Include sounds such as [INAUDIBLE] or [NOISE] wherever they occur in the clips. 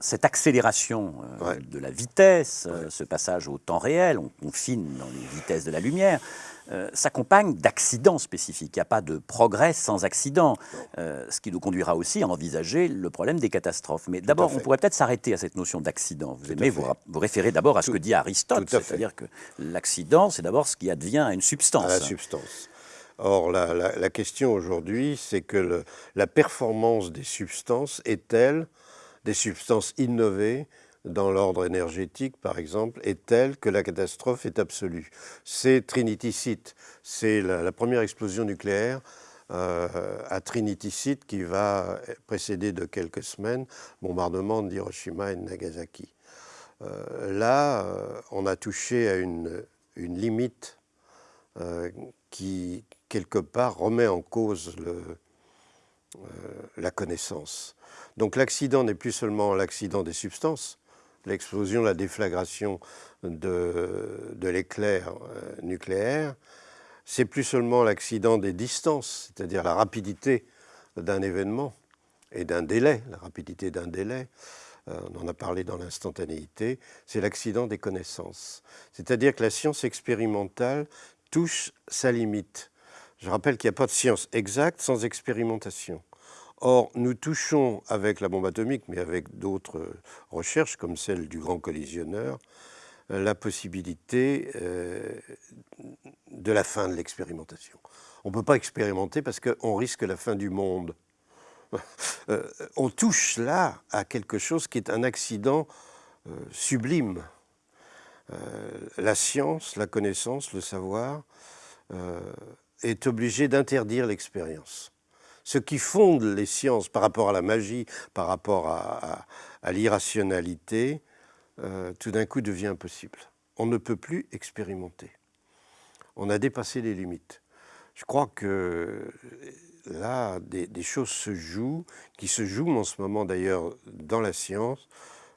cette accélération euh, de la vitesse, euh, ce passage au temps réel, on confine dans les vitesses de la lumière, euh, s'accompagne d'accidents spécifiques. Il n'y a pas de progrès sans accident, ce qui nous conduira aussi à envisager le problème des catastrophes. Mais d'abord, on pourrait peut-être s'arrêter à cette notion d'accident. Vous aimez vous, vous, référer d'abord à ce que dit Aristote, c'est-à-dire que l'accident, c'est d'abord ce qui advient à une substance. À la substance. Or, la, question aujourd'hui, c'est que la performance des substances est telle des substances innovées dans l'ordre énergétique, par exemple, est telle que la catastrophe est absolue. C'est Trinity Site, c'est la, première explosion nucléaire euh, à Trinity Site qui va précéder de quelques semaines bombardement d'Hiroshima et de Nagasaki. Euh, là, euh, on a touché à une, limite qui, quelque part, remet en cause la connaissance. Donc l'accident n'est plus seulement l'accident des substances, l'explosion, la déflagration de, l'éclair euh, nucléaire, c'est plus seulement l'accident des distances, c'est-à-dire la rapidité d'un événement et d'un délai, la rapidité d'un délai, euh, on en a parlé dans l'instantanéité, c'est l'accident des connaissances. C'est-à-dire que la science expérimentale touche sa limite. Je rappelle qu'il n'y a pas de science exacte sans expérimentation. Or, nous touchons avec la bombe atomique, mais avec d'autres recherches, comme celle du grand collisionneur, euh, la possibilité euh, de la fin de l'expérimentation. On ne peut pas expérimenter parce qu'on risque la fin du monde. [LAUGHS] Euh, on touche là à quelque chose qui est un accident sublime. la science, la connaissance, le savoir est obligé d'interdire l'expérience ce qui fonde les sciences par rapport à la magie, par rapport à, l'irrationalité, euh, tout d'un coup devient impossible. On ne peut plus expérimenter. On a dépassé les limites. Je crois que là, des, choses se jouent, qui se jouent en ce moment d'ailleurs dans la science.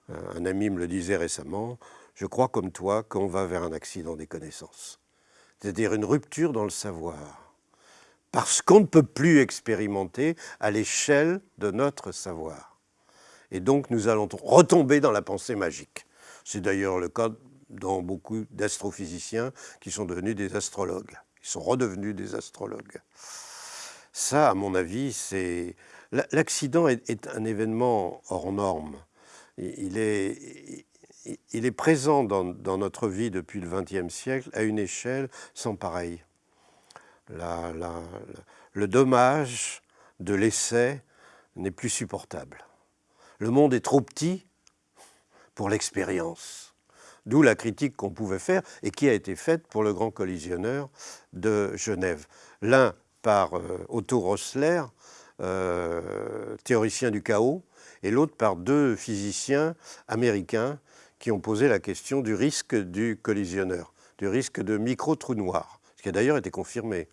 Euh, un ami me le disait récemment, je crois comme toi qu'on va vers un accident des connaissances. C'est-à-dire une rupture dans le savoir parce qu'on ne peut plus expérimenter à l'échelle de notre savoir. Et donc nous allons retomber dans la pensée magique. C'est d'ailleurs le cas dans beaucoup d'astrophysiciens qui sont devenus des astrologues. Ils sont redevenus des astrologues. Ça, à mon avis, c'est... L'accident est, un événement hors norme. Il est, il est présent dans, notre vie depuis le XXe siècle à une échelle sans pareille le dommage de l'essai n'est plus supportable. Le monde est trop petit pour l'expérience. D'où la critique qu'on pouvait faire et qui a été faite pour le grand collisionneur de Genève. L'un par euh, Otto Rossler, euh, théoricien du chaos, et l'autre par deux physiciens américains qui ont posé la question du risque du collisionneur, du risque de micro-trou noir, ce qui a d'ailleurs été confirmé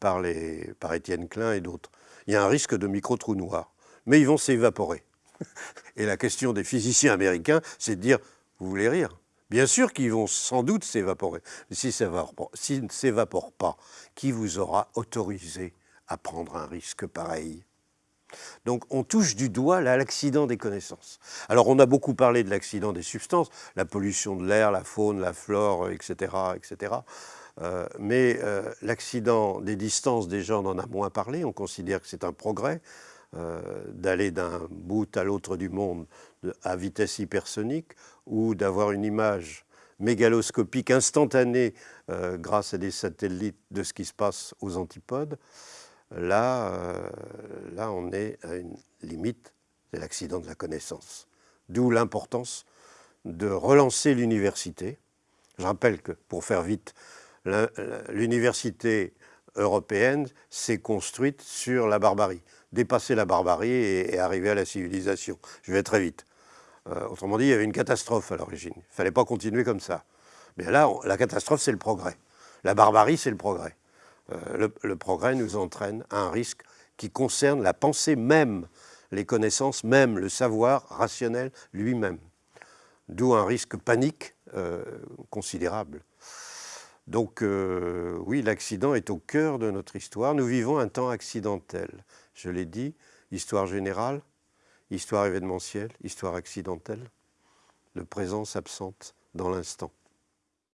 par Étienne Klein et d'autres. Il y a un risque de micro-trous noirs, mais ils vont s'évaporer. [LAUGHS] Et la question des physiciens américains, c'est de dire, vous voulez rire? Bien sûr qu'ils vont sans doute s'évaporer. Mais s'ils ne s'évaporent pas, qui vous aura autorisé à prendre un risque pareil? Donc on touche du doigt l'accident des connaissances. Alors on a beaucoup parlé de l'accident des substances, la pollution de l'air, la faune, la flore, etc. etc. Euh, mais euh, l'accident des distances, déjà, on en a moins parlé. On considère que c'est un progrès euh, d'aller d'un bout à l'autre du monde à vitesse hypersonique ou d'avoir une image mégaloscopique instantanée grâce à des satellites de ce qui se passe aux antipodes. Là, là on est à une limite, c'est l'accident de la connaissance. D'où l'importance de relancer l'université. Je rappelle que, pour faire vite, l'université européenne s'est construite sur la barbarie. Dépasser la barbarie et, arriver à la civilisation. Je vais très vite. Euh, autrement dit, il y avait une catastrophe à l'origine. Il ne fallait pas continuer comme ça. Mais là, la catastrophe, c'est le progrès. La barbarie, c'est le progrès. Euh, le, progrès nous entraîne à un risque qui concerne la pensée même, les connaissances même, le savoir rationnel lui-même. D'où un risque panique euh, considérable. Donc euh, oui, l'accident est au cœur de notre histoire. Nous vivons un temps accidentel. Je l'ai dit, histoire générale, histoire événementielle, histoire accidentelle, le présent s'absente dans l'instant.